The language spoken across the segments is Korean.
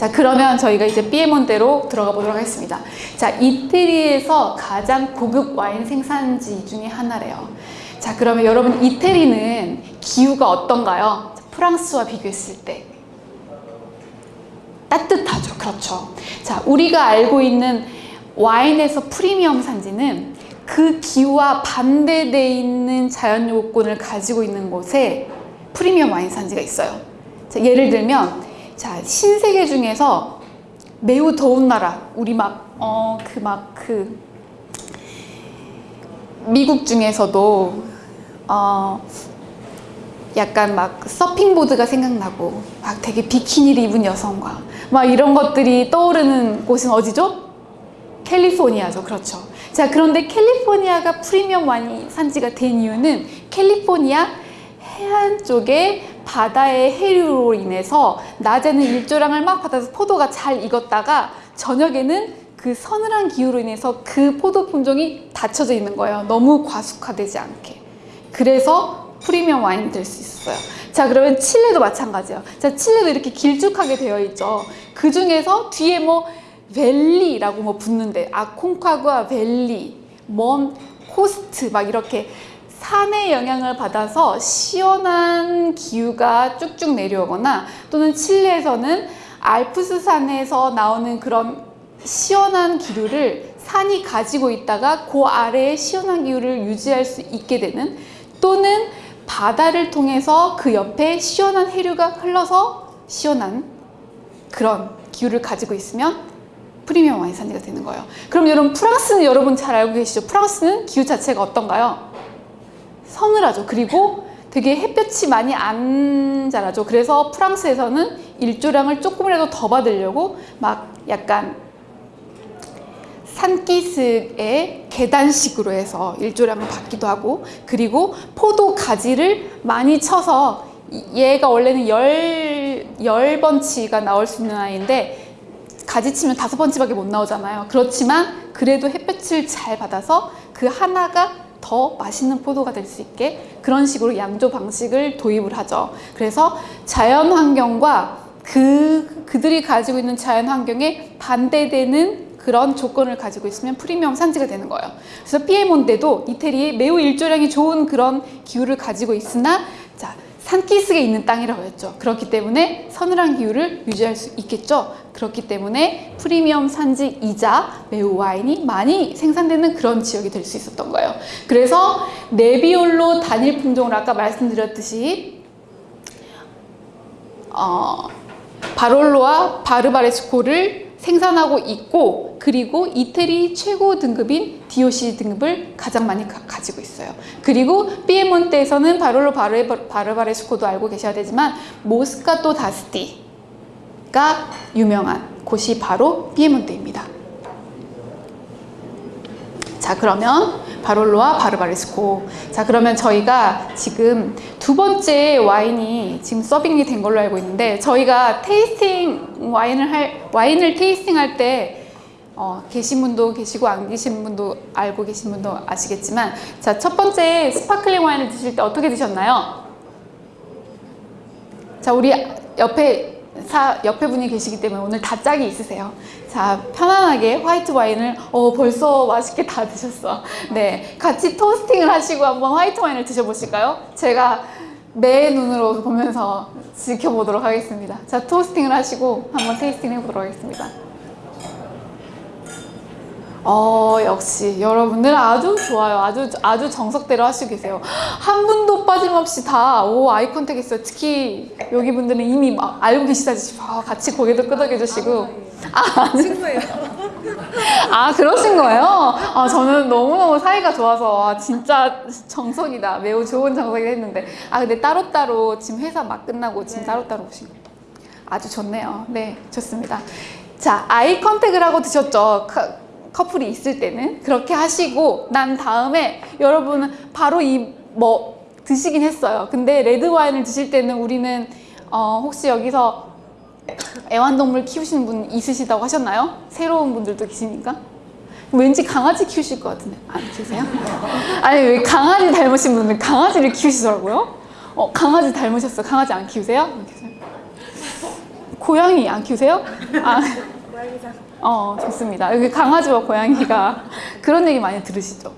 자 그러면 저희가 이제 피에몬테로 들어가 보도록 하겠습니다. 자 이태리에서 가장 고급 와인 생산지 중에 하나래요. 자 그러면 여러분 이태리는 기후가 어떤가요? 프랑스와 비교했을 때 따뜻하죠. 그렇죠. 자 우리가 알고 있는 와인에서 프리미엄 산지는 그 기후와 반대되어 있는 자연 요건을 가지고 있는 곳에 프리미엄 와인 산지가 있어요. 자, 예를 들면 자 신세계 중에서 매우 더운 나라 우리 막 어 그 막 그 미국 중에서도 어 약간 막 서핑보드가 생각나고 막 되게 비키니를 입은 여성과 막 이런 것들이 떠오르는 곳은 어디죠? 캘리포니아죠. 그렇죠. 자, 그런데 캘리포니아가 프리미엄 와인 산지가 된 이유는 캘리포니아 해안 쪽에 바다의 해류로 인해서 낮에는 일조량을 막 받아서 포도가 잘 익었다가 저녁에는 그 서늘한 기후로 인해서 그 포도 품종이 닫혀져 있는 거예요. 너무 과숙화되지 않게. 그래서 프리미엄 와인이 될 수 있어요. 자, 그러면 칠레도 마찬가지예요. 자, 칠레도 이렇게 길쭉하게 되어 있죠. 그 중에서 뒤에 뭐 밸리라고 뭐 붙는데 아콩카구아 밸리, 먼 코스트 막 이렇게 산의 영향을 받아서 시원한 기후가 쭉쭉 내려오거나 또는 칠레에서는 알프스 산에서 나오는 그런 시원한 기류를 산이 가지고 있다가 그 아래에 시원한 기후를 유지할 수 있게 되는 또는 바다를 통해서 그 옆에 시원한 해류가 흘러서 시원한 그런 기후를 가지고 있으면 프리미엄 와인 산지가 되는 거예요. 그럼 여러분 프랑스는 여러분 잘 알고 계시죠? 프랑스는 기후 자체가 어떤가요? 서늘하죠. 그리고 되게 햇볕이 많이 안 자라죠. 그래서 프랑스에서는 일조량을 조금이라도 더 받으려고 막 약간 산기슭에 계단식으로 해서 일조량을 받기도 하고 그리고 포도 가지를 많이 쳐서 얘가 원래는 열, 열 번치가 나올 수 있는 아이인데 가지 치면 다섯 번치밖에 못 나오잖아요. 그렇지만 그래도 햇볕을 잘 받아서 그 하나가 더 맛있는 포도가 될 수 있게 그런 식으로 양조 방식을 도입을 하죠. 그래서 자연 환경과 그, 그들이 가지고 있는 자연 환경에 반대되는 그런 조건을 가지고 있으면 프리미엄 산지가 되는 거예요. 그래서 피에몬테도 이태리에 매우 일조량이 좋은 그런 기후를 가지고 있으나 자 산기슭에 있는 땅이라고 했죠. 그렇기 때문에 서늘한 기후를 유지할 수 있겠죠. 그렇기 때문에 프리미엄 산지이자 매우 와인이 많이 생산되는 그런 지역이 될 수 있었던 거예요. 그래서 네비올로 단일 품종을 아까 말씀드렸듯이 어, 바롤로와 바르바레스코를 생산하고 있고 그리고 이태리 최고 등급인 DOC 등급을 가장 많이 가, 지고 있어요. 그리고 피에몬테에서는 바롤로 바르, 바르바레스코도 알고 계셔야 되지만 모스카토 다스티가 유명한 곳이 바로 피에몬테입니다. 자 그러면 바롤로와 바르바레스코 자 그러면 저희가 지금 두 번째 와인이 지금 서빙이 된 걸로 알고 있는데 저희가 tasting 와인을 할 와인을 tasting 할때 어, 계신 분도 계시고 안 계신 분도 알고 계신 분도 아시겠지만 자 첫 번째 sparkling 와인을 드실 때 어떻게 드셨나요? 자 우리 옆에 사, 옆에 분이 계시기 때문에 오늘 다 짝이 있으세요. 자, 편안하게 화이트 와인을 어, 벌써 맛있게 다 드셨어. 네, 같이 toasting을 하시고 한번 화이트 와인을 드셔보실까요? 제가 매 눈으로 보면서 지켜보도록 하겠습니다. 자, toasting을 하시고 한번 tasting 해보도록 하겠습니다. 어 역시 여러분들 아주 좋아요. 아주 아주 정석대로 하시고 계세요. 한 분도 빠짐없이 다 오 eye contact 있어요. 특히 여기 분들은 이미 막 알고 계시다시피 아, 같이 고개도 끄덕여 주시고. 아 친구예요. 아 그러신 거예요? 아 저는 너무너무 사이가 좋아서. 아, 진짜 정석이다. 매우 좋은 정석이 했는데. 아 근데 따로따로 지금 회사 막 끝나고 지금 따로따로 오신 거. 아주 좋네요. 네 좋습니다. 자 eye contact을 하고 드셨죠 커플이 있을 때는 그렇게 하시고 난 다음에 여러분은 바로 이 뭐 드시긴 했어요 근데 레드 와인을 드실 때는 우리는 어 혹시 여기서 애완동물 키우시는 분 있으시다고 하셨나요? 새로운 분들도 계시니까 왠지 강아지 키우실 것 같은데 안 키우세요? 아니 왜 강아지 닮으신 분들 강아지를 키우시더라고요 어 강아지 닮으셨어요? 강아지 안 키우세요? 고양이 안 키우세요? 아, 고양이상 어, 좋습니다. 여기 강아지와 고양이가 그런 얘기 많이 들으시죠?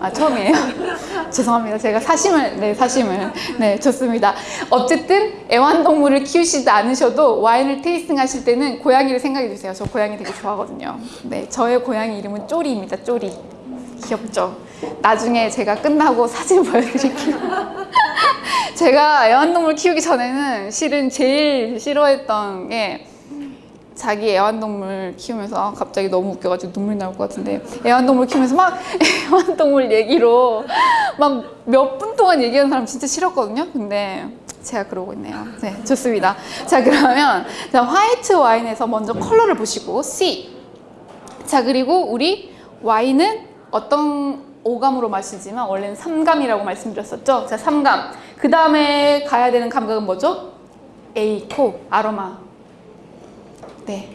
아, 처음이에요? 죄송합니다. 제가 사심을, 네, 사심을. 네, 좋습니다. 어쨌든 애완동물을 키우시지 않으셔도 와인을 테이스팅 하실 때는 고양이를 생각해 주세요. 저 고양이 되게 좋아하거든요. 네, 저의 고양이 이름은 쪼리입니다. 쪼리. 귀엽죠? 나중에 제가 끝나고 사진 보여드릴게요. 제가 애완동물 키우기 전에는 실은 제일 싫어했던 게 자기 애완동물 키우면서 갑자기 너무 웃겨가지고 눈물 나올 것 같은데 애완동물 키우면서 막 애완동물 얘기로 막 몇 분 동안 얘기하는 사람 진짜 싫었거든요. 근데 제가 그러고 있네요. 네, 좋습니다. 자, 그러면 자, 화이트 와인에서 먼저 컬러를 보시고 C. 자, 그리고 우리 와인은 어떤 오감으로 마시지만 원래는 3감이라고 말씀드렸었죠. 자, 3감. 그 다음에 가야 되는 감각은 뭐죠? A, 코, 아로마. 네.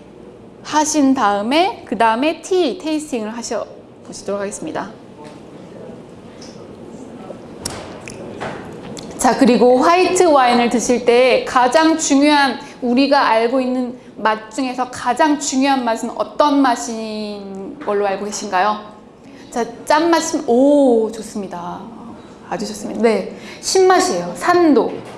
하신 다음에 그 다음에 T 테이스팅을 하셔 보시도록 하겠습니다. 자 그리고 화이트 와인을 드실 때 가장 중요한 우리가 알고 있는 맛 중에서 가장 중요한 맛은 어떤 맛인 걸로 알고 계신가요? 자 짠맛은 오 좋습니다. 아주 좋습니다. 네 신맛이에요. 산도.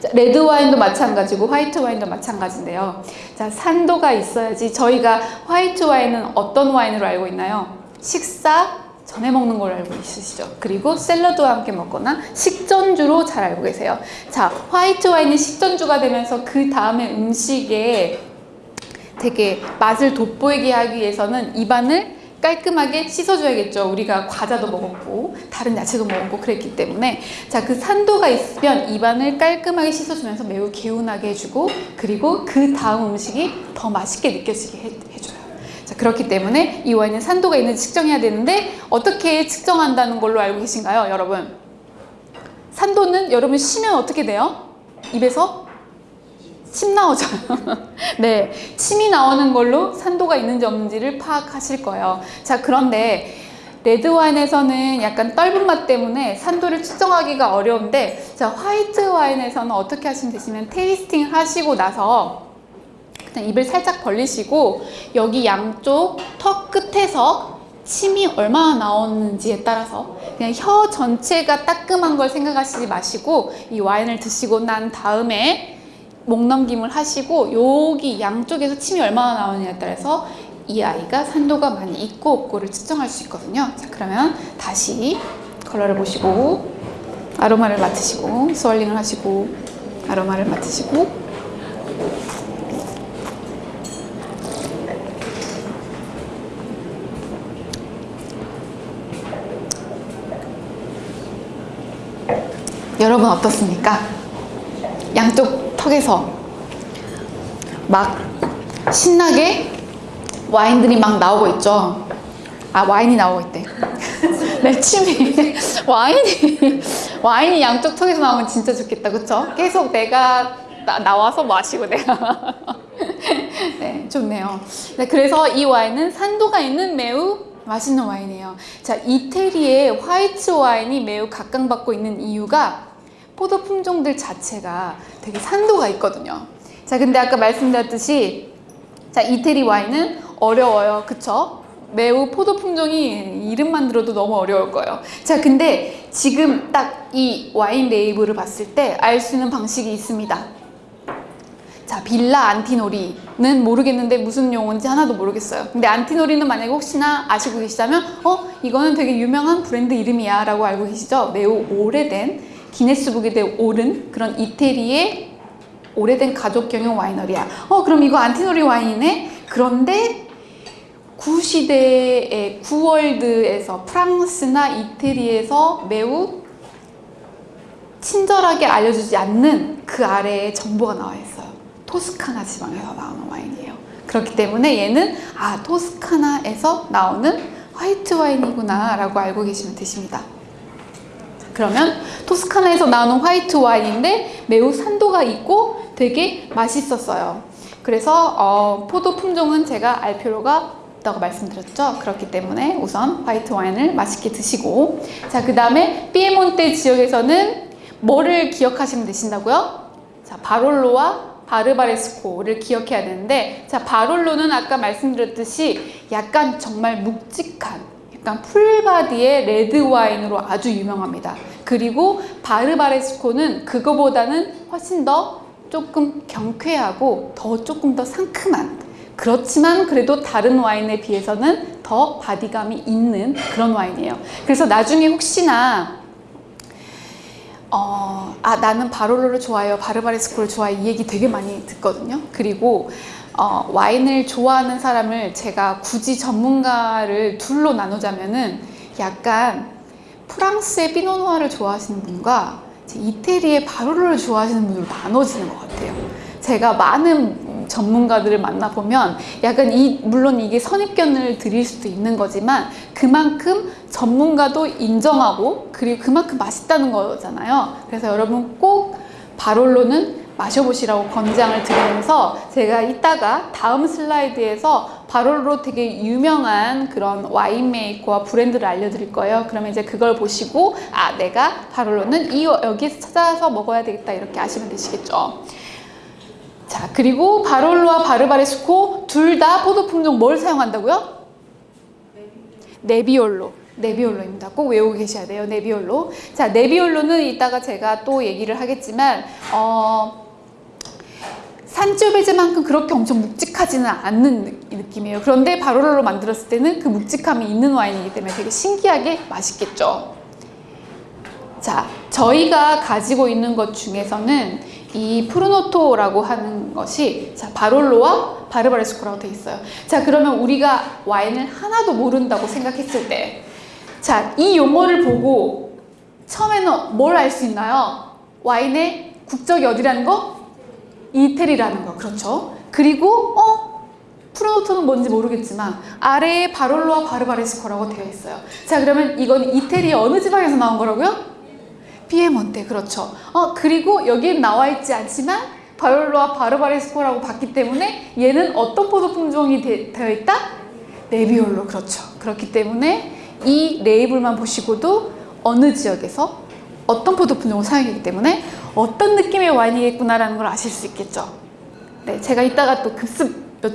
자, 레드 와인도 마찬가지고 화이트 와인도 마찬가지인데요. 자, 산도가 있어야지 저희가 화이트 와인은 어떤 와인으로 알고 있나요? 식사 전에 먹는 걸로 알고 있으시죠. 그리고 샐러드와 함께 먹거나 식전주로 잘 알고 계세요. 자, 화이트 와인은 식전주가 되면서 그 다음에 음식에 되게 맛을 돋보이게 하기 위해서는 입안을 깔끔하게 씻어줘야겠죠. 우리가 과자도 먹었고 다른 야채도 먹었고 그랬기 때문에 자 그 산도가 있으면 입안을 깔끔하게 씻어주면서 매우 개운하게 해주고 그리고 그 다음 음식이 더 맛있게 느껴지게 해, 해줘요. 자 그렇기 때문에 이 와인은 산도가 있는지 측정해야 되는데 어떻게 측정한다는 걸로 알고 계신가요, 여러분? 산도는 여러분 시면 어떻게 돼요? 입에서 침 나오죠. 네, 침이 나오는 걸로 산도가 있는지 없는지를 파악하실 거예요. 자, 그런데 레드 와인에서는 약간 떫은 맛 때문에 산도를 측정하기가 어려운데 자, 화이트 와인에서는 어떻게 하시면 되시면 tasting 하시고 나서 그냥 입을 살짝 벌리시고 여기 양쪽 턱 끝에서 침이 얼마나 나오는지에 따라서 그냥 혀 전체가 따끔한 걸 생각하시지 마시고 이 와인을 드시고 난 다음에 목 넘김을 하시고 여기 양쪽에서 침이 얼마나 나오느냐에 따라서 이 아이가 산도가 많이 있고 없고를 측정할 수 있거든요. 자, 그러면 다시 컬러를 보시고 아로마를 맡으시고 swirling을 하시고 아로마를 맡으시고 여러분 어떻습니까? 양쪽 턱에서 막 신나게 와인들이 막 나오고 있죠. 아 와인이 나오고 있대. 내 침이 와인이 와인이 양쪽 턱에서 나오면 진짜 좋겠다, 그렇죠? 계속 내가 나, 나와서 마시고 내가 네 좋네요. 네 그래서 이 와인은 산도가 있는 매우 맛있는 와인이에요. 자 이태리의 화이트 와인이 매우 각광받고 있는 이유가 포도 품종들 자체가 되게 산도가 있거든요. 자, 근데 아까 말씀드렸듯이 자, 이태리 와인은 어려워요. 그쵸? 매우 포도 품종이 이름만 들어도 너무 어려울 거예요. 자, 근데 지금 딱 이 와인 레이블을 봤을 때 알 수 있는 방식이 있습니다. 자, 빌라 안티노리는 모르겠는데 무슨 용어인지 하나도 모르겠어요. 근데 안티노리는 만약에 혹시나 아시고 계시다면, 어, 이거는 되게 유명한 브랜드 이름이야 라고 알고 계시죠? 매우 오래된 기네스북에 오른 그런 이태리의 오래된 가족경영 와이너리야. 어, 그럼 이거 안티노리 와인이네? 그런데 구시대의 구월드에서 프랑스나 이태리에서 매우 친절하게 알려주지 않는 그 아래에 정보가 나와 있어요. 토스카나 지방에서 나오는 와인이에요. 그렇기 때문에 얘는 아 토스카나에서 나오는 화이트 와인이구나 라고 알고 계시면 되십니다. 그러면 토스카나에서 나오는 화이트 와인인데 매우 산도가 있고 되게 맛있었어요. 그래서 어, 포도 품종은 제가 알 필요가 없다고 말씀드렸죠. 그렇기 때문에 우선 화이트 와인을 맛있게 드시고 자 그 다음에 피에몬테 지역에서는 뭐를 기억하시면 되신다고요? 자 바롤로와 바르바레스코를 기억해야 되는데 자 바롤로는 아까 말씀드렸듯이 약간 정말 묵직한 약간 full body의 레드 와인으로 아주 유명합니다. 그리고 바르바레스코는 그거보다는 훨씬 더 조금 경쾌하고 더 조금 더 상큼한 그렇지만 그래도 다른 와인에 비해서는 더 body감이 있는 그런 와인이에요. 그래서 나중에 혹시나 어, 아, 나는 바롤로를 좋아해요. 바르바레스코를 좋아해. 이 얘기 되게 많이 듣거든요. 그리고 어, 와인을 좋아하는 사람을 제가 굳이 전문가를 둘로 나누자면은 약간 프랑스의 피노누아를 좋아하시는 분과 이태리의 바롤로를 좋아하시는 분으로 나눠지는 것 같아요. 제가 많은 전문가들을 만나보면 약간 이, 물론 이게 선입견을 드릴 수도 있는 거지만 그만큼 전문가도 인정하고 그리고 그만큼 맛있다는 거잖아요. 그래서 여러분 꼭 바롤로는 마셔보시라고 권장을 드리면서 제가 이따가 다음 슬라이드에서 바롤로 되게 유명한 그런 와인 메이커와 브랜드를 알려드릴 거예요. 그러면 이제 그걸 보시고 아 내가 바롤로는 이 여기서 찾아서 먹어야 되겠다 이렇게 아시면 되시겠죠. 자 그리고 바롤로와 바르바레스코 둘 다 포도 품종 뭘 사용한다고요? 네비올로 네비올로입니다. 꼭 외우고 계셔야 돼요. 네비올로. 자, 네비올로는 이따가 제가 또 얘기를 하겠지만 어 산초베즈만큼 그렇게 엄청 묵직하지는 않는 느- 느낌이에요. 그런데 바로로로 만들었을 때는 그 묵직함이 있는 와인이기 때문에 되게 신기하게 맛있겠죠. 자, 저희가 가지고 있는 것 중에서는 이 프루노토라고 하는 것이 자, 바롤로와 바르바레스코라고 돼 있어요. 자, 그러면 우리가 와인을 하나도 모른다고 생각했을 때 자, 이 용어를 보고 처음에는 뭘 알 수 있나요? 와인의 국적이 어디라는 거? 이태리라는 거. 그렇죠? 그리고 어? 프로노토는 뭔지 모르겠지만 아래에 바롤로와 바르바레스코라고 되어 있어요. 자, 그러면 이건 이태리 어느 지방에서 나온 거라고요? 피에몬테 그렇죠. 어 그리고 여기엔 나와 있지 않지만 바롤로와 바르바레스코라고 봤기 때문에 얘는 어떤 포도 품종이 되, 되어 있다? 네비올로 그렇죠. 그렇기 때문에 이 레이블만 보시고도 어느 지역에서 어떤 포도 품종을 사용했기 때문에 어떤 느낌의 와인이겠구나라는 걸 아실 수 있겠죠. 네, 제가 이따가 또 급습 여,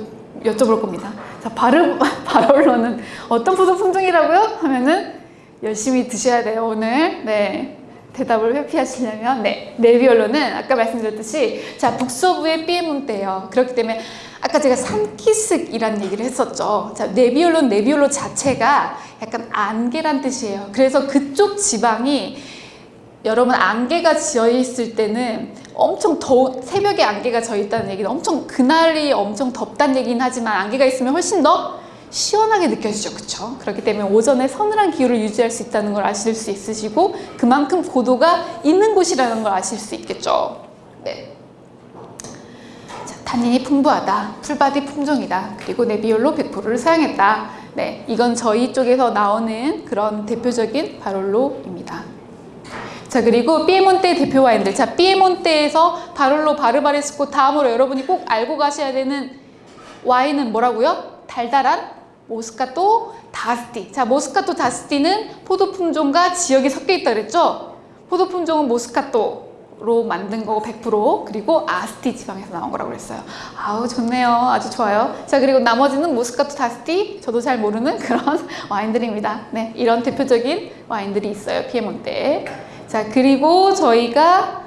여쭤볼 겁니다. 자, 바르 바롤로는 어떤 포도 품종이라고요? 하면은 열심히 드셔야 돼요 오늘. 네. 대답을 회피하시려면 네 네비올로는 아까 말씀드렸듯이 자 북서부의 피에몬테예요 그렇기 때문에 아까 제가 산키스이라는 얘기를 했었죠 자 네비올로는 네비올로 자체가 약간 안개란 뜻이에요 그래서 그쪽 지방이 여러분 안개가 지어 있을 때는 엄청 더워 새벽에 안개가 져 있다는 얘기는 엄청 그날이 엄청 덥다는 얘기는 하지만 안개가 있으면 훨씬 더 시원하게 느껴지죠. 그쵸? 그렇기 때문에 오전에 서늘한 기후를 유지할 수 있다는 걸 아실 수 있으시고 그만큼 고도가 있는 곳이라는 걸 아실 수 있겠죠. 네. 자, 탄닌이 풍부하다. full body 품종이다. 그리고 네비올로 100%를 사용했다. 네 이건 저희 쪽에서 나오는 그런 대표적인 바롤로입니다 자 그리고 피에몬테 대표 와인들. 자 피에몬테에서 바롤로 바르바레스코 다음으로 여러분이 꼭 알고 가셔야 되는 와인은 뭐라고요? 달달한 모스카토 다스티. 자 모스카토 다스티는 포도 품종과 지역이 섞여 있다 그랬죠? 포도 품종은 모스카토로 만든 거고 100% 그리고 아스티 지방에서 나온 거라고 그랬어요. 아우 좋네요. 아주 좋아요. 자 그리고 나머지는 모스카토 다스티. 저도 잘 모르는 그런 와인들입니다. 네 이런 대표적인 와인들이 있어요. 피에몬테에 자 그리고 저희가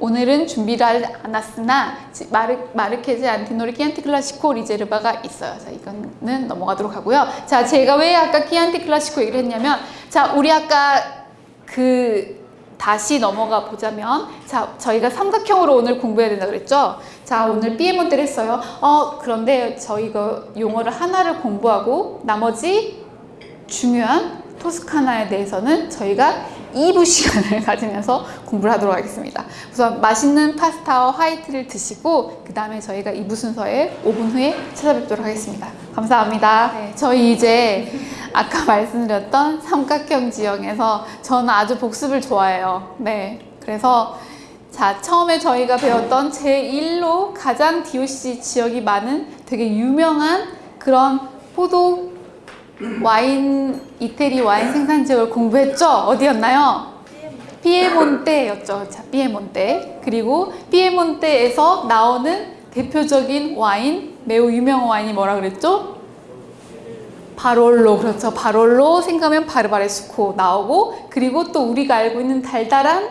오늘은 준비를 않았으나 지- 마르, 마르케제 안티노리 키안티 클라시코 Riserva가 있어요. 자 이거는 넘어가도록 하고요. 자 제가 왜 아까 키안티 클라시코 얘기를 했냐면 자 우리 아까 그 다시 넘어가 보자면 자 저희가 삼각형으로 오늘 공부해야 된다 그랬죠. 자 오늘 피에몬테를 했어요. 어 그런데 저희가 용어를 하나를 공부하고 나머지 중요한 토스카나에 대해서는 저희가 2부 시간을 가지면서 공부를 하도록 하겠습니다. 우선 맛있는 파스타와 화이트를 드시고 그 다음에 저희가 2부 순서에 5분 후에 찾아뵙도록 하겠습니다. 감사합니다. 네, 저희 이제 아까 말씀드렸던 삼각형 지형에서 저는 아주 복습을 좋아해요. 네, 그래서 자 처음에 저희가 배웠던 제1로 가장 DOC 지역이 많은 되게 유명한 그런 포도 와인 이태리 와인 생산 지역을 공부했죠? 어디였나요? 피에몬테였죠. 자, 피에몬테. 그리고 피에몬테에서 나오는 대표적인 와인, 매우 유명한 와인이 뭐라 그랬죠? 바롤로 그렇죠. 바롤로 생각하면 바르바레스코 나오고 그리고 또 우리가 알고 있는 달달한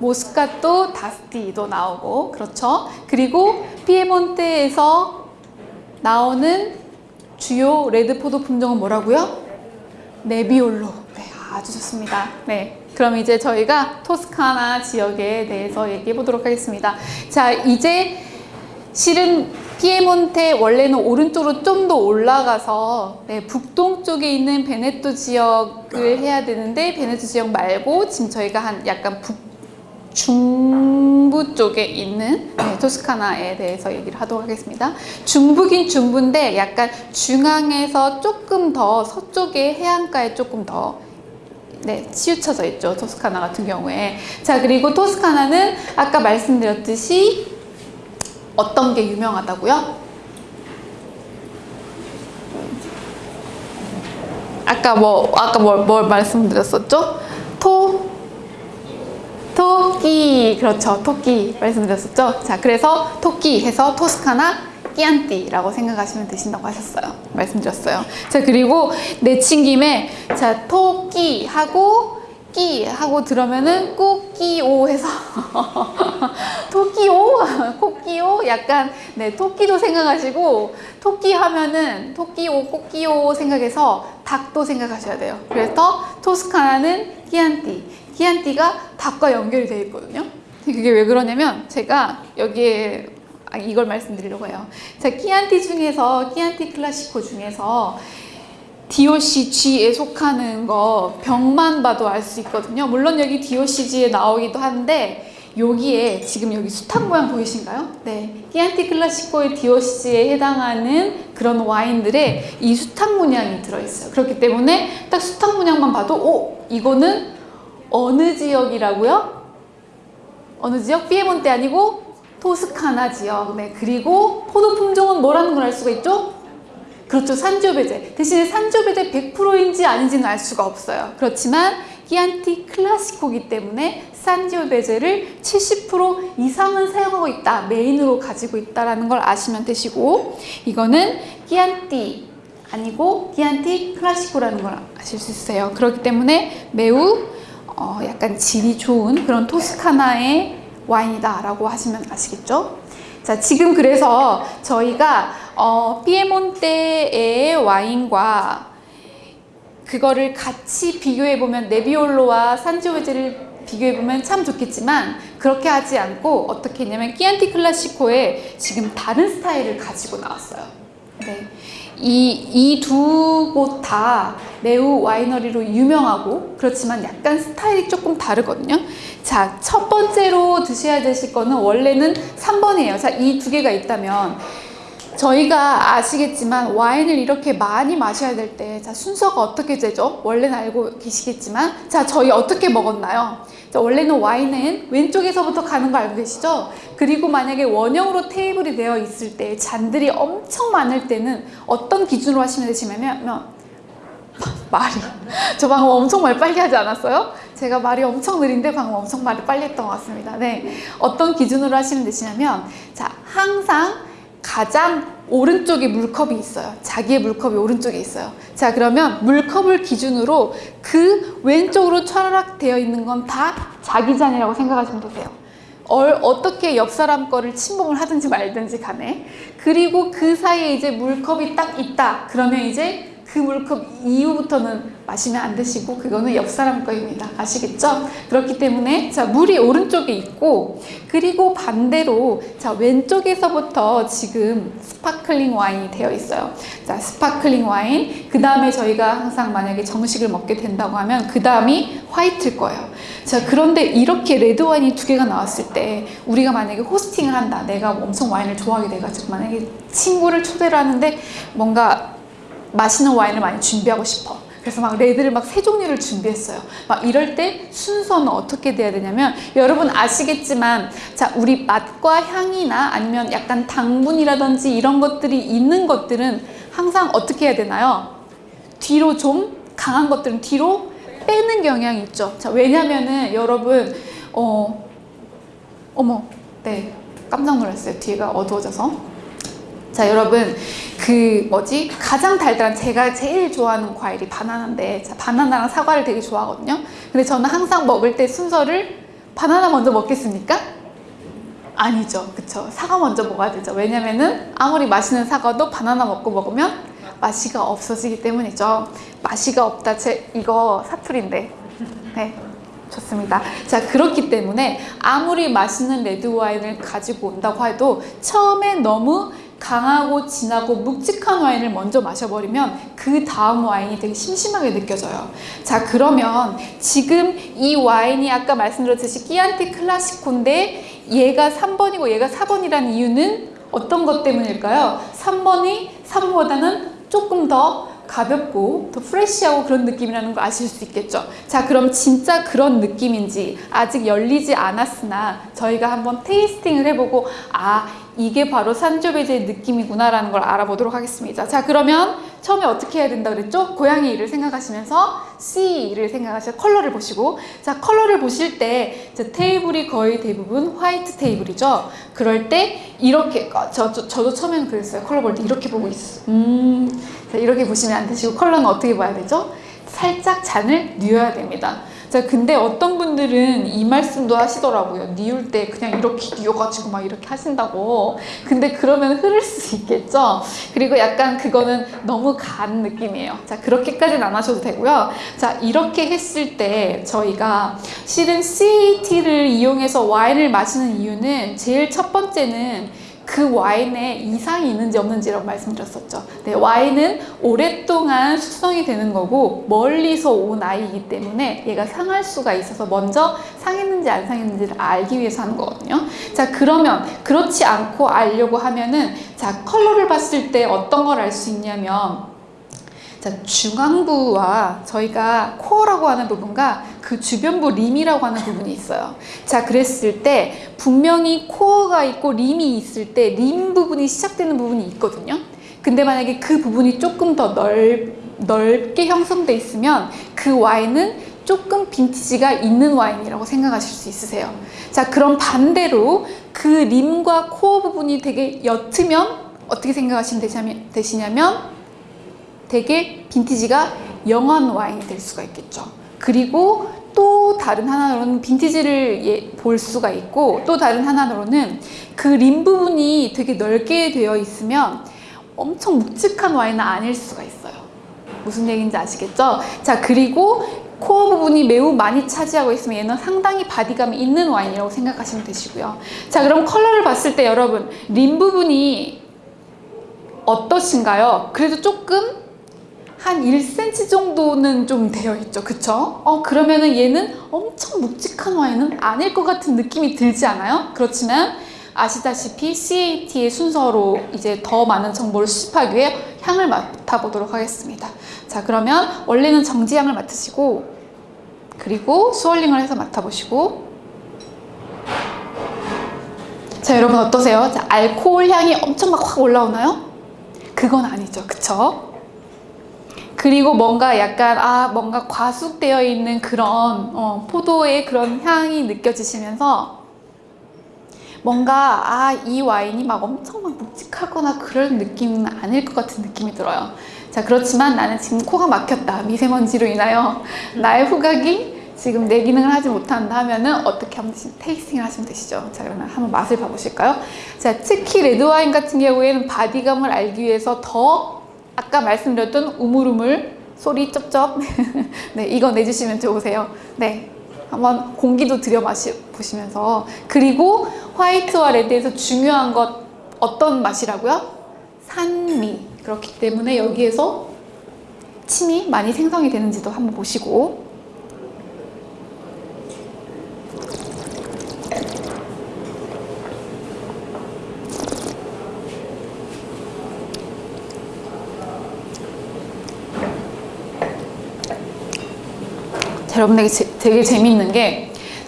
모스카토 다스티도 나오고 그렇죠. 그리고 피에몬테에서 나오는 주요 레드포도 품종은 뭐라고요? 네비올로. 네, 아주 좋습니다. 네. 그럼 이제 저희가 토스카나 지역에 대해서 얘기해 보도록 하겠습니다. 자, 이제 실은 피에몬테 원래는 오른쪽으로 좀 더 올라가서 네, 북동쪽에 있는 베네토 지역을 해야 되는데 베네토 지역 말고 지금 저희가 한 약간 북 중부 쪽에 있는 네, 토스카나에 대해서 얘기를 하도록 하겠습니다. 중부긴 중부인데 약간 중앙에서 조금 더 서쪽에 해안가에 조금 더 네, 치우쳐져 있죠. 토스카나 같은 경우에. 자, 그리고 토스카나는 아까 말씀드렸듯이 어떤 게 유명하다고요? 아까 뭐 아까 뭘, 뭘 말씀드렸었죠? 토 토끼 그렇죠. 토끼 말씀드렸었죠? 자 그래서 토끼 해서 토스카나 끼안띠라고 생각하시면 되신다고 하셨어요. 말씀드렸어요. 자 그리고 내친 김에 자 토끼 하고 끼 하고 들으면은 꼬끼오 해서 토끼오 코끼오? 약간 네 토끼도 생각하시고 토끼 하면은 토끼오 꼬끼오 생각해서 닭도 생각하셔야 돼요. 그래서 토스카나는 끼안띠 끼안띠가 닭과 연결이 되어 있거든요 그게 왜 그러냐면 제가 여기에 아, 이걸 말씀드리려고 해요 자 끼안띠 중에서 끼안띠 클라시코 중에서 DOCG에 속하는 거 병만 봐도 알 수 있거든요. 물론 여기 DOCG에 나오기도 한데 여기에 지금 여기 수탉 모양 보이신가요? 네. 끼안티 클라시코의 DOCG에 해당하는 그런 와인들의 이 수탉 문양이 들어있어요. 그렇기 때문에 딱 수탉 문양만 봐도 오! 이거는 어느 지역이라고요? 어느 지역? 피에몬테 아니고 토스카나 지역. 네. 그리고 포도 품종은 뭐라는 걸 알 수가 있죠? 그렇죠. 산조베제. 대신에 산조베제 100%인지 아닌지는 알 수가 없어요. 그렇지만 끼안티 클라시코기 때문에 산조베제를 70% 이상은 사용하고 있다. 메인으로 가지고 있다는 걸 아시면 되시고 이거는 끼안티 아니고 끼안티 클라시코라는 걸 아실 수 있어요. 그렇기 때문에 매우 어, 약간 질이 좋은 그런 토스카나의 와인이다 라고 하시면 아시겠죠? 자, 지금 그래서 저희가 어, 피에몬테의 와인과 그거를 같이 비교해보면 네비올로와 산지오베제를 비교해보면 참 좋겠지만 그렇게 하지 않고 어떻게 했냐면 끼안티 클라시코에 지금 다른 스타일을 가지고 나왔어요. 네. 이두 곳 다 매우 와이너리로 유명하고 그렇지만 약간 스타일이 조금 다르거든요. 자, 첫 번째로 드셔야 되실 거는 원래는 3번이에요. 자, 이 두 개가 있다면 저희가 아시겠지만 와인을 이렇게 많이 마셔야 될 때 자, 순서가 어떻게 되죠? 원래는 알고 계시겠지만 자, 저희 어떻게 먹었나요? 자, 원래는 와인은 왼쪽에서부터 가는 거 알고 계시죠? 그리고 만약에 원형으로 테이블이 되어 있을 때 잔들이 엄청 많을 때는 어떤 기준으로 하시면 되시냐면 말이 저 방금 엄청 말 빨리 하지 않았어요? 제가 말이 엄청 느린데 방금 엄청 말을 빨리 했던 것 같습니다. 네, 어떤 기준으로 하시면 되시냐면 자 항상 가장 오른쪽에 물컵이 있어요. 자기의 물컵이 오른쪽에 있어요. 자 그러면 물컵을 기준으로 그 왼쪽으로 철학되어 있는 건 다 자기 잔이라고 생각하시면 되세요. 얼, 어떻게 옆 사람 거를 침범을 하든지 말든지 간에 그리고 그 사이에 이제 물컵이 딱 있다 그러면 이제 그 물컵 이후부터는 마시면 안 되시고 그거는 옆 사람 거입니다. 아시겠죠? 그렇기 때문에 자 물이 오른쪽에 있고 그리고 반대로 자 왼쪽에서부터 지금 sparkling 와인이 되어 있어요. 자 sparkling 와인 그 다음에 저희가 항상 만약에 정식을 먹게 된다고 하면 그 다음이 화이트일 거예요. 자 그런데 이렇게 레드 와인이 두 개가 나왔을 때 우리가 만약에 hosting을 한다. 내가 엄청 와인을 좋아하게 돼가지고 만약에 친구를 초대를 하는데 뭔가 맛있는 와인을 많이 준비하고 싶어. 그래서 막 레드를 막 세 종류를 준비했어요. 막 이럴 때 순서는 어떻게 돼야 되냐면 여러분 아시겠지만 자 우리 맛과 향이나 아니면 약간 당분이라든지 이런 것들이 있는 것들은 항상 어떻게 해야 되나요? 뒤로 좀 강한 것들은 뒤로 빼는 경향이 있죠. 자, 왜냐면은 여러분, 어, 어머, 네, 깜짝 놀랐어요. 뒤가 어두워져서. 자, 여러분, 그 뭐지? 가장 달달한 제가 제일 좋아하는 과일이 바나나인데, 자, 바나나랑 사과를 되게 좋아하거든요. 근데 저는 항상 먹을 때 순서를 바나나 먼저 먹겠습니까? 아니죠. 그쵸. 사과 먼저 먹어야 되죠. 왜냐면은 아무리 맛있는 사과도 바나나 먹고 먹으면 맛이가 없어지기 때문이죠. 맛이가 없다. 제 이거 사투리인데. 네. 좋습니다. 자, 그렇기 때문에 아무리 맛있는 레드 와인을 가지고 온다고 해도 처음에 너무 강하고 진하고 묵직한 와인을 먼저 마셔버리면 그 다음 와인이 되게 심심하게 느껴져요. 자, 그러면 지금 이 와인이 아까 말씀드렸듯이 끼안티 클라시코인데 얘가 3번이고 얘가 4번이라는 이유는 어떤 것 때문일까요? 3번이 4번보다는 조금 더 가볍고 더 프레쉬하고 그런 느낌이라는 걸 아실 수 있겠죠. 자, 그럼 진짜 그런 느낌인지 아직 열리지 않았으나 저희가 한번 테이스팅을 해보고 아, 이게 바로 산조베제의 느낌이구나 라는 걸 알아보도록 하겠습니다. 자, 그러면 처음에 어떻게 해야 된다 그랬죠? 고양이를 생각하시면서 C를 생각하셔 컬러를 보시고 자, 컬러를 보실 때 자, 테이블이 거의 대부분 화이트 테이블이죠. 그럴 때 이렇게 어, 저, 저, 저도 처음에는 그랬어요. 컬러 볼 때 이렇게 보고 있어. 음, 자, 이렇게 보시면 안 되시고 컬러는 어떻게 봐야 되죠? 살짝 잔을 뉘어야 됩니다. 자, 근데 어떤 분들은 이 말씀도 하시더라고요. 뉘울 때 그냥 이렇게 뉘어가지고 막 이렇게 하신다고. 근데 그러면 흐를 수 있겠죠? 그리고 약간 그거는 너무 간 느낌이에요. 자, 그렇게까지는 안 하셔도 되고요. 자, 이렇게 했을 때 저희가 실은 CAT를 이용해서 와인을 마시는 이유는 제일 첫 번째는 그 와인에 이상이 있는지 없는지라고 말씀드렸었죠. 네, 와인은 오랫동안 숙성이 되는 거고 멀리서 온 아이이기 때문에 얘가 상할 수가 있어서 먼저 상했는지 안 상했는지를 알기 위해서 하는 거거든요. 자, 그러면 그렇지 않고 알려고 하면은 자, 컬러를 봤을 때 어떤 걸 알 수 있냐면 자, 중앙부와 저희가 core라고 하는 부분과 그 주변부 rim이라고 하는 부분이 있어요. 자, 그랬을 때 분명히 코어가 있고 rim이 있을 때 림 부분이 시작되는 부분이 있거든요. 근데 만약에 그 부분이 조금 더 넓, 넓게 형성돼 있으면 그 와인은 조금 빈티지가 있는 와인이라고 생각하실 수 있으세요. 자, 그럼 반대로 그 림과 코어 부분이 되게 옅으면 어떻게 생각하시면 되시냐면, 되게 빈티지가 영한 와인이 될 수가 있겠죠. 그리고 또 다른 하나로는 빈티지를 예, 볼 수가 있고 또 다른 하나로는 그 림 부분이 되게 넓게 되어 있으면 엄청 묵직한 와인은 아닐 수가 있어요. 무슨 얘기인지 아시겠죠? 자, 그리고 core 부분이 매우 많이 차지하고 있으면 얘는 상당히 body감이 있는 와인이라고 생각하시면 되시고요. 자, 그럼 컬러를 봤을 때 여러분, 림 부분이 어떠신가요? 그래도 조금 한 1cm 정도는 좀 되어 있죠. 그쵸? 어, 그러면은 얘는 엄청 묵직한 와인은 아닐 것 같은 느낌이 들지 않아요? 그렇지만 아시다시피 CAT의 순서로 이제 더 많은 정보를 수집하기 위해 향을 맡아보도록 하겠습니다. 자, 그러면 원래는 정지향을 맡으시고 그리고 스월링을 해서 맡아보시고 자, 여러분 어떠세요? 자, 알코올 향이 엄청 막 확 올라오나요? 그건 아니죠. 그쵸? 그리고 뭔가 약간 아 뭔가 과숙되어 있는 그런 어, 포도의 그런 향이 느껴지시면서 뭔가 아 이 와인이 막 엄청 막 묵직하거나 그런 느낌은 아닐 것 같은 느낌이 들어요. 자 그렇지만 나는 지금 코가 막혔다 미세먼지로 인하여 나의 후각이 지금 제 기능을 하지 못한다 하면은 어떻게 하면 tasting을 하시면 되시죠. 자 그러면 한번 맛을 봐보실까요? 자 특히 레드 와인 같은 경우에는 body감을 알기 위해서 더 아까 말씀드렸던 우물우물 소리 쩝쩝. 네 이거 내주시면 좋으세요. 네 한번 공기도 들여 마시 보시면서. 그리고 화이트와 레드에서 중요한 것 어떤 맛이라고요? 산미. 그렇기 때문에 여기에서 침이 많이 생성이 되는지도 한번 보시고 여러분 되게, 제- 되게 재밌는 게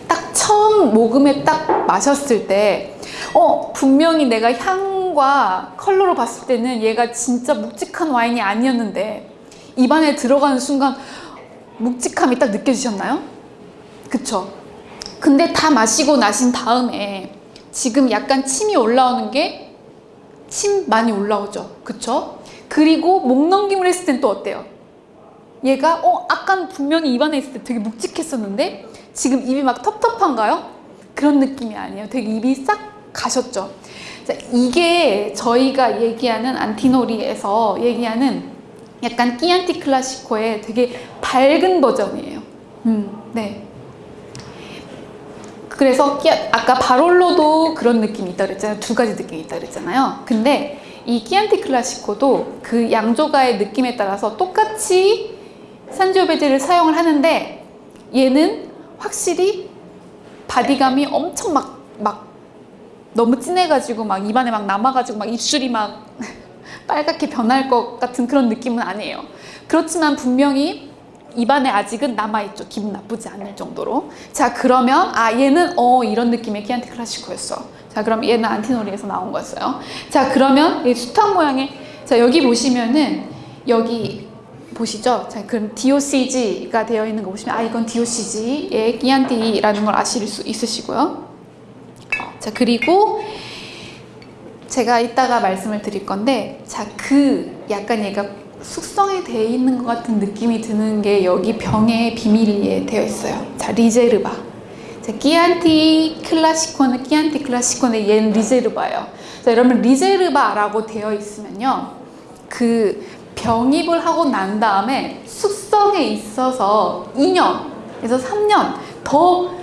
딱 처음 모금에 딱 마셨을 때 어, 분명히 내가 향과 컬러로 봤을 때는 얘가 진짜 묵직한 와인이 아니었는데 입안에 들어가는 순간 묵직함이 딱 느껴지셨나요? 그쵸? 근데 다 마시고 나신 다음에 지금 약간 침이 올라오는 게 침 많이 올라오죠. 그쵸? 그리고 목 넘김을 했을 땐 또 어때요? 얘가 어 아까 분명히 입안에 있을 때 되게 묵직했었는데 지금 입이 막 텁텁한가요? 그런 느낌이 아니에요. 되게 입이 싹 가셨죠. 자, 이게 저희가 얘기하는 안티노리에서 얘기하는 약간 끼안티 클라시코의 되게 밝은 버전이에요. 음, 네. 그래서 끼, 아까 바롤로도 그런 느낌이 있다 그랬잖아요. 두 가지 느낌이 있다 그랬잖아요. 근데 이 끼안티 클라시코도 그 양조가의 느낌에 따라서 똑같이 산지오베제를 사용을 하는데 얘는 확실히 body감이 엄청 막, 막 너무 진해가지고 막 입안에 막 남아가지고 막 입술이 막 빨갛게 변할 것 같은 그런 느낌은 아니에요. 그렇지만 분명히 입안에 아직은 남아있죠. 기분 나쁘지 않을 정도로. 자, 그러면, 아, 얘는, 어, 이런 느낌의 키안티 클라시코였어. 자, 그럼 얘는 안티노리에서 나온 거였어요. 자, 그러면 이 수탉 모양의, 자, 여기 보시면은, 여기, 보시죠? 자, 그럼 DOCG가 되어 있는 거 보시면, 아, 이건 DOCG의 끼안티라는 걸 아실 수 있으시고요. 자, 그리고, 제가 이따가 말씀을 드릴 건데, 자, 그, 약간 얘가 숙성이 되어 있는 것 같은 느낌이 드는 게 여기 병에 비밀리에 되어 있어요. 자, Riserva. 자, 끼안티 클라시코는 끼안티 클라시코는 얘는 Riserva예요. 자, 여러분 리제르바라고 되어 있으면요. 그 병입을 하고 난 다음에 숙성에 있어서 2년에서 3년 더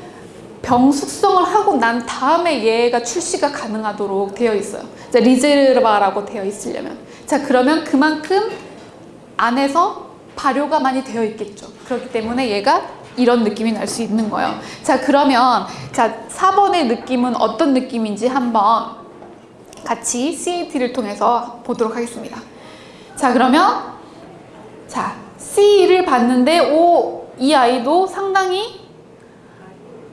병 숙성을 하고 난 다음에 얘가 출시가 가능하도록 되어 있어요. 자, 리제르바라고 되어 있으려면. 자, 그러면 그만큼 안에서 발효가 많이 되어 있겠죠. 그렇기 때문에 얘가 이런 느낌이 날 수 있는 거예요. 자, 그러면 자, 4번의 느낌은 어떤 느낌인지 한번 같이 CAT를 통해서 보도록 하겠습니다. 자, 그러면 자, C를 봤는데 오, 이 아이도 상당히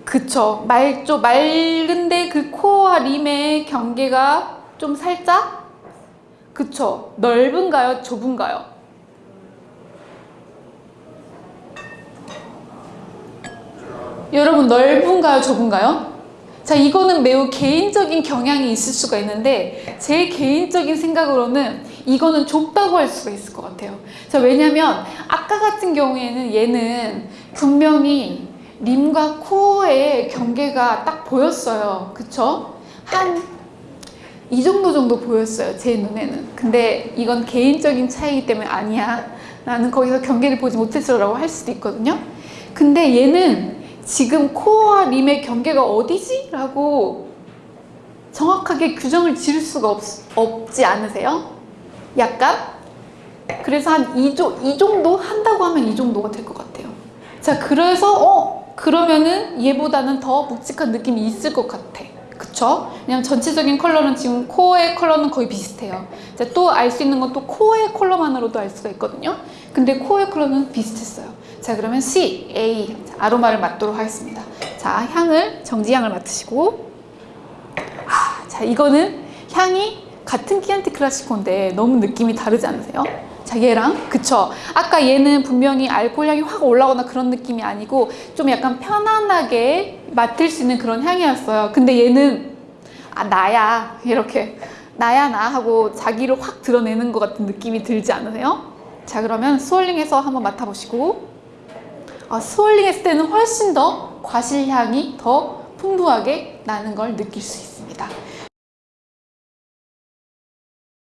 그쵸. 맑죠. 맑은데 그 코어와 림의 경계가 좀 살짝 그쵸. 넓은가요? 좁은가요? 여러분 넓은가요? 좁은가요? 자 이거는 매우 개인적인 경향이 있을 수가 있는데 제 개인적인 생각으로는 이거는 좁다고 할 수가 있을 것 같아요 자 왜냐면 아까 같은 경우에는 얘는 분명히 림과 코어의 경계가 딱 보였어요 그쵸? 한 이 정도 정도 보였어요 제 눈에는 근데 이건 개인적인 차이기 때문에 아니야 나는 거기서 경계를 보지 못했어 라고 할 수도 있거든요 근데 얘는 지금 코어와 림의 경계가 어디지? 라고 정확하게 규정을 지을 수가 없, 없지 않으세요? 약간? 그래서 한이이 정도 한다고 하면 이 정도가 될 것 같아요. 자, 그래서 어 그러면은 얘보다는 더 묵직한 느낌이 있을 것 같아. 그쵸? 왜냐면 전체적인 컬러는 지금 코어의 컬러는 거의 비슷해요. 자, 또 알 수 있는 건 또 코어의 컬러만으로도 알 수가 있거든요. 근데 코어의 컬러는 비슷했어요. 자, 그러면 C, A 자, 아로마를 맡도록 하겠습니다. 자, 향을 정지향을 맡으시고 아, 자, 이거는 향이 같은 키안티 클라시코인데 너무 느낌이 다르지 않으세요? 자 얘랑? 그쵸. 아까 얘는 분명히 알코올 향이 확 올라오거나 그런 느낌이 아니고 좀 약간 편안하게 맡을 수 있는 그런 향이었어요. 근데 얘는 아 나야. 이렇게 나야 나. 하고 자기를 확 드러내는 것 같은 느낌이 들지 않으세요? 자 그러면 스월링해서 한번 맡아보시고. 아, 스월링 했을 때는 훨씬 더 과실향이 더 풍부하게 나는 걸 느낄 수 있습니다